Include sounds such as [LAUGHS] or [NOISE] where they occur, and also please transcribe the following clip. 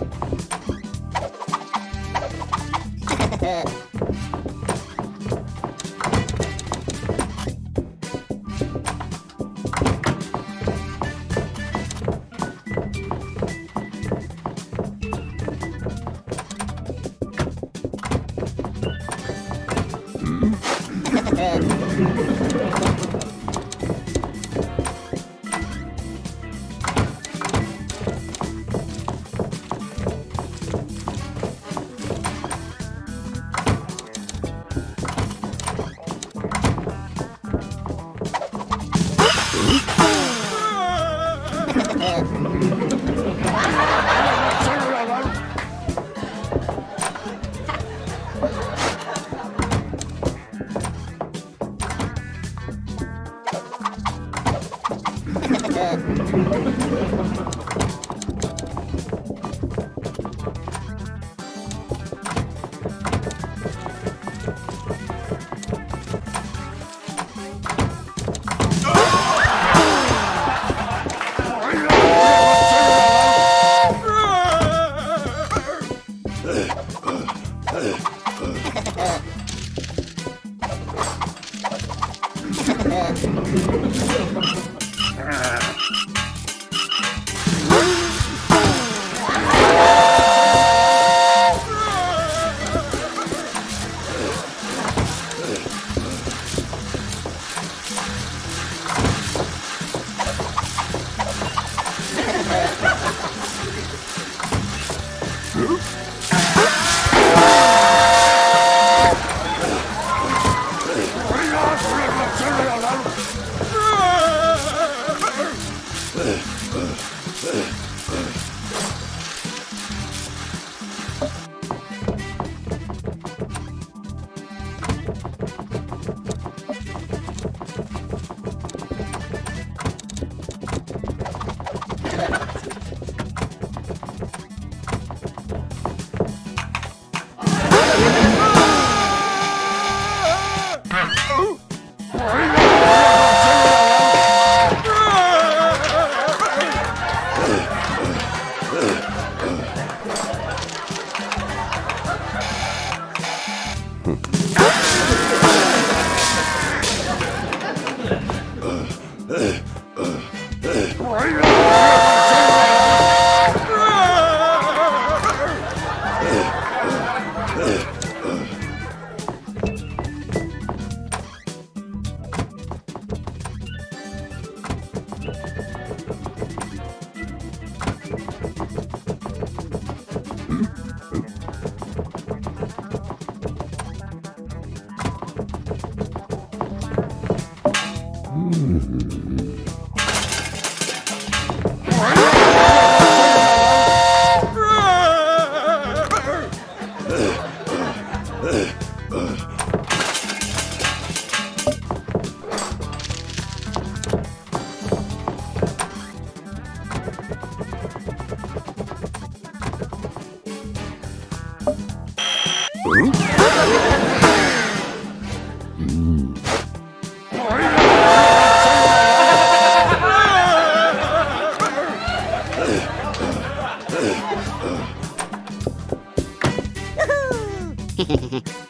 Ha ha ha. back. Hehehehe Hehehehe [LAUGHS]